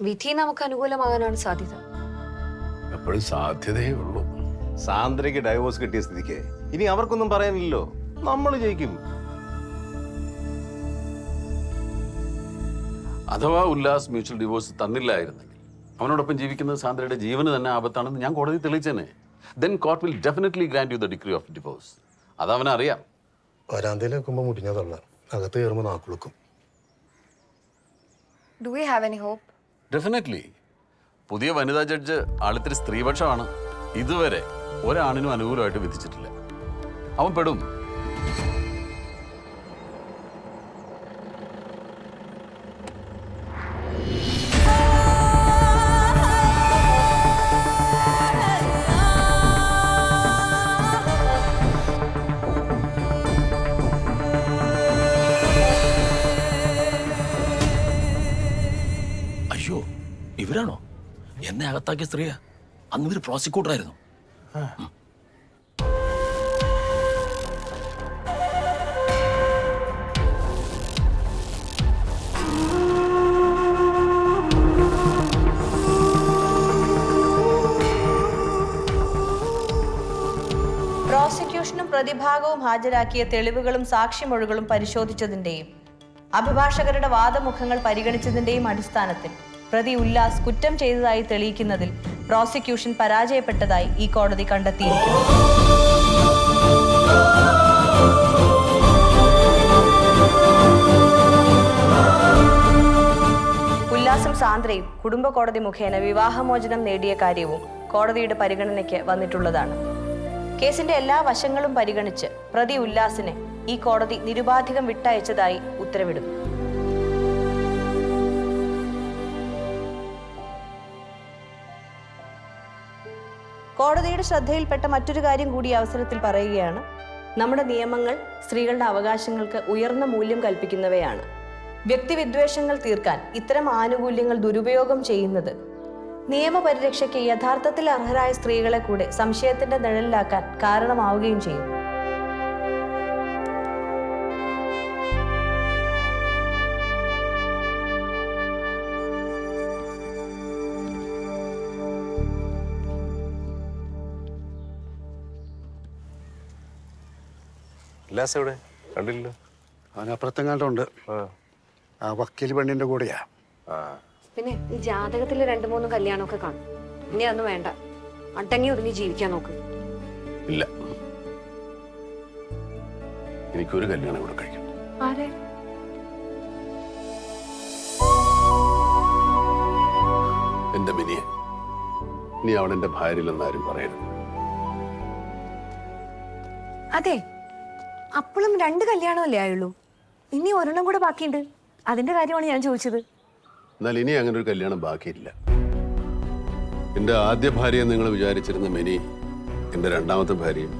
വിധി നമുക്ക് അനുകൂലമാകാനാണ് സാധ്യത. എപ്പോഴും സാധ്യതയേ ഉള്ളൂ. സാന്ദ്രയ്ക്ക് ഡൈവോഴ്സ് കിട്ടിയ സ്ഥിതിക്ക് ഇനി അവർക്കൊന്നും പറയാനില്ലല്ലോ. നമ്മൾ ജയിക്കും. അഥവാ ഉല്ലാസ് മ്യൂച്വൽ ഡിവോഴ്സ് തന്നില്ലായിരുന്നെങ്കിൽ അവനോടൊപ്പം ജീവിക്കുന്നത് സാന്ദ്രയുടെ ജീവന് തന്നെ ആപത്താണെന്ന് ഞാൻ കോടതി തെളിയിച്ചേനെ. Then court will definitely grant you the degree of divorce അത് അവനറിയാം. വരാന്തയിൽ നിൽക്കുമ്പോൾ മുടിഞ്ഞതല്ല അകത്ത് കയറുമ്പോൾ നാക്കുളുക്കും. Do you have any hope definitely പുതിയ വനിതാ ജഡ്ജ് ആളിത്തിരി സ്ത്രീപക്ഷമാണ്. ഇതുവരെ ഒരാണിനും അനുകൂലമായിട്ട് വിധിച്ചിട്ടില്ല. അവൻ പെടും. ഇവരാണോ? എന്നെ അകത്താക്കിയ സ്ത്രീയാ. അന്ന് ഇവർ പ്രോസിക്യൂട്ടർ ആയിരുന്നു പ്രോസിക്യൂഷനും പ്രതിഭാഗവും ഹാജരാക്കിയ തെളിവുകളും സാക്ഷിമൊഴികളും പരിശോധിച്ചതിന്റെയും അഭിഭാഷകരുടെ വാദമുഖങ്ങൾ പരിഗണിച്ചതിന്റെയും അടിസ്ഥാനത്തിൽ പ്രതി ഉല്ലാസ് കുറ്റം ചെയ്തതായി തെളിയിക്കുന്നതിൽ പ്രോസിക്യൂഷൻ പരാജയപ്പെട്ടതായി ഈ കോടതി കണ്ടെത്തിയിരിക്കുന്നു. ഉല്ലാസും സാന്ദ്രയും കുടുംബ കോടതി മുഖേന വിവാഹമോചനം നേടിയ കാര്യവും കോടതിയുടെ പരിഗണനയ്ക്ക് വന്നിട്ടുള്ളതാണ്. കേസിന്റെ എല്ലാ വശങ്ങളും പരിഗണിച്ച് പ്രതി ഉല്ലാസിനെ ഈ കോടതി നിരുപാധികം വിട്ടയച്ചതായി ഉത്തരവിടുന്നു. കോടതിയുടെ ശ്രദ്ധയിൽപ്പെട്ട മറ്റൊരു കാര്യം കൂടി അവസരത്തിൽ പറയുകയാണ്. നമ്മുടെ നിയമങ്ങൾ സ്ത്രീകളുടെ അവകാശങ്ങൾക്ക് ഉയർന്ന മൂല്യം കൽപ്പിക്കുന്നവയാണ്. വ്യക്തിവിദ്വേഷങ്ങൾ തീർക്കാൻ ഇത്തരം ആനുകൂല്യങ്ങൾ ദുരുപയോഗം ചെയ്യുന്നത്. നിയമപരിരക്ഷയ്ക്ക് യഥാർത്ഥത്തിൽ അർഹരായ സ്ത്രീകളെ കൂടെ സംശയത്തിന്റെ നിഴലിലാക്കാൻ കാരണമാവുകയും ചെയ്യും ഉല്ലാസ് എവിടെ? കണ്ടില്ലല്ലോ. അവൻ അപ്പുറത്തെങ്ങാണ്ടുണ്ട് ആ. വക്കീൽ പെണ്ണിന്റെ കൂടെയാ. പിന്നെ ഈ ജാതകത്തിൽ രണ്ടു മൂന്ന് കല്യാണമൊക്കെ കാണും. ഇനി അതൊന്നും വേണ്ട. അടങ്ങി ഒതുങ്ങി ജീവിക്കാൻ നോക്ക്. ഇല്ല. എനിക്കൊരു കല്യാണം കൂടെ കഴിക്കും. ആരെ? എന്റെ മിനിയെ നീ അവൾ എന്റെ ഭാര്യയിലെന്ന് ആരും പറയരുത്. അതെ. അപ്പോഴും രണ്ട് കല്യാണമല്ലേ ആയുള്ളൂ? ഇനി ഒരെണ്ണം കൂടെ ബാക്കിയുണ്ട്. അതിന്റെ കാര്യമാണ് ഞാൻ ചോദിച്ചത്. എന്നാൽ ഇനി അങ്ങനെ ഒരു കല്യാണം ബാക്കിയില്ല. എന്റെ ആദ്യ ഭാര്യയെ നിങ്ങൾ വിചാരിച്ചിരുന്ന മിനി എന്റെ രണ്ടാമത്തെ ഭാര്യയും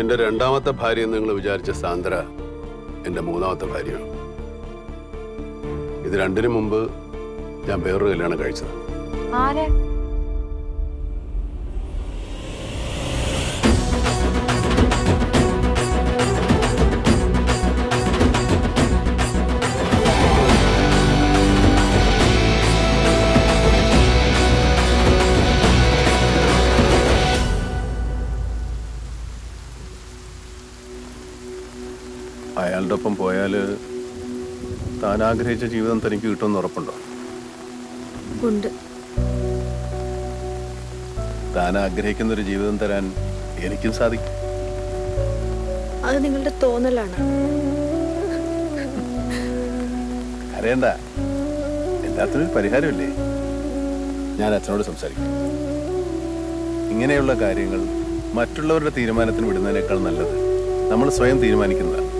എന്റെ രണ്ടാമത്തെ ഭാര്യയെ നിങ്ങൾ വിചാരിച്ച സാന്ദ്ര എന്റെ മൂന്നാമത്തെ ഭാര്യയാണ് ഇത് രണ്ടിനു മുമ്പ് ഞാൻ വേറൊരു കല്യാണം കഴിച്ചത് ആരെ? അയാളുടെ ഒപ്പം പോയാൽ താൻ ആഗ്രഹിച്ച ജീവിതം തനിക്ക് കിട്ടുമെന്ന് ഉറപ്പുണ്ടോ? ഉണ്ട്. താൻ ആഗ്രഹിക്കുന്ന ഒരു ജീവിതം തരാൻ എനിക്കും സാധിക്കും. അത് നിങ്ങളുടെ തോന്നലാണ്. അറിയണ്ട എല്ലാത്തിനും പരിഹാരമില്ലേ? ഞാൻ അച്ഛനോട് സംസാരിക്കും. ഇങ്ങനെയുള്ള കാര്യങ്ങൾ മറ്റുള്ളവരുടെ തീരുമാനത്തിന് വിടുന്നതിനേക്കാൾ നല്ലത് നമ്മൾ സ്വയം തീരുമാനിക്കുന്നതാണ്.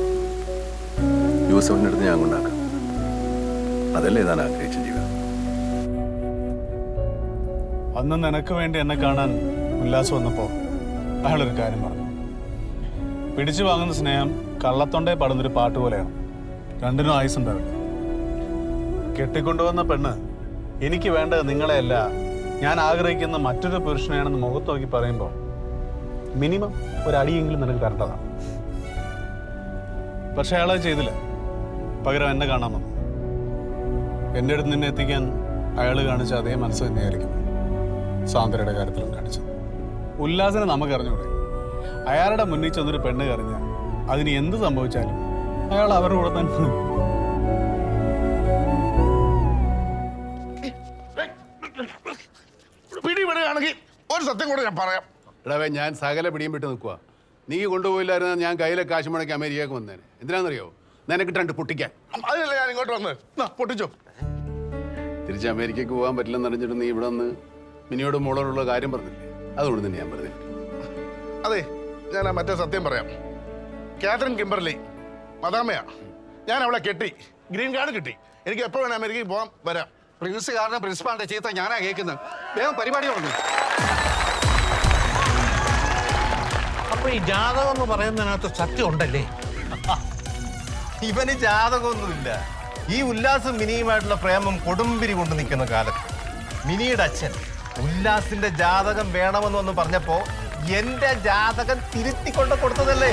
യൂസഫിന്റെ അടുത്ത് ഞാൻ കൊണ്ടാക്കാം. അതല്ലേ ഞാൻ ആഗ്രഹിച്ച ജീവിതം? അന്ന് നിനക്ക് വേണ്ടി എന്നെ കാണാൻ ഉല്ലാസം വന്നപ്പോൾ അയാളൊരു കാര്യം പറഞ്ഞു. പിടിച്ചു വാങ്ങുന്ന സ്നേഹം കള്ളത്തൊണ്ടേ പാടുന്നൊരു പാട്ട് പോലെയാണ്. രണ്ടിനും ആയുസ് ഉണ്ടാവില്ല. കെട്ടിക്കൊണ്ടുവന്ന പെണ്ണ് എനിക്ക് വേണ്ടത് നിങ്ങളെയല്ല. ഞാൻ ആഗ്രഹിക്കുന്ന മറ്റൊരു പുരുഷനെയാണെന്ന് മുഖത്ത് നോക്കി പറയുമ്പോൾ മിനിമം ഒരു നിനക്ക് തരേണ്ടതാണ്. പക്ഷെ അയാളത് ചെയ്തില്ല. പകരം എന്നെ കാണാൻ വന്നു. എന്റെ അടുത്ത് നിന്നെ എത്തിക്കാൻ അയാൾ കാണിച്ച അതേ മനസ്സ് തന്നെയായിരിക്കും സാന്ദ്രയുടെ കാര്യത്തിലും കാണിച്ചത്. ഉല്ലാസിനെ നമുക്ക് അറിഞ്ഞൂടെ? അയാളുടെ മുന്നിൽ ചെന്നൊരു പെണ്ണ് കറിഞ്ഞ അതിന് എന്ത് സംഭവിച്ചാലും അയാൾ അവരുടെ കൂടെ തന്നെ. പിടിപെടുകയാണെങ്കിൽ ഒരു സത്യം കൂടെ ഞാൻ പറയാം. ഇടവേ ഞാൻ സകല പിടിയും വിട്ട് നിൽക്കുക നീ കൊണ്ടുപോയില്ലായിരുന്ന ഞാൻ കയ്യിലെ കാശ് മുടക്കി അമേരിക്കക്ക് വന്നേനെ. എന്തിനാണെന്നറിയോ നിനക്കിട്ട് രണ്ട് പൊട്ടിക്കാൻ. അതിനല്ല ഞാൻ ഇങ്ങോട്ട് വന്ന്. പൊട്ടിച്ചോ. തിരിച്ച് അമേരിക്കക്ക് പോകാൻ പറ്റില്ലെന്ന് അറിഞ്ഞിട്ട് നീ ഇവിടെ നിന്ന് മിനിയോട് മോളോടുള്ള കാര്യം പറഞ്ഞില്ലേ? അതുകൊണ്ട് തന്നെ ഞാൻ പറഞ്ഞില്ല. അതെ ഞാൻ ആ മറ്റേ സത്യം പറയാം. കാതറിൻ കിംബർലി മദാമയാ ഞാൻ അവളെ കെട്ടി. ഗ്രീൻ കാർഡ് കിട്ടി. എനിക്ക് എപ്പോ വേണം അമേരിക്കയിൽ പോകാം വരാം. പ്രിൻസ് കാരണം പ്രിൻസിപ്പാളിന്റെ ചീത്ത ഞാനാ കേൾക്കുന്നത്. വേഗം പരിപാടി തുടങ്ങി. അപ്പൊ ഈ ജാതകം എന്ന് പറയുന്നതിനകത്ത് സത്യം ഉണ്ടല്ലേ? ഇവന് ജാതകമൊന്നുമില്ല. ഈ ഉല്ലാസും മിനിയുമായിട്ടുള്ള പ്രേമം കൊടുമ്പിരി കൊണ്ട് നിൽക്കുന്ന കാലത്ത്. മിനിയുടെ അച്ഛൻ ഉല്ലാസിന്റെ ജാതകം വേണമെന്ന് വന്ന് പറഞ്ഞപ്പോ എന്റെ ജാതകം തിരുത്തിക്കൊണ്ട് കൊടുത്തതല്ലേ?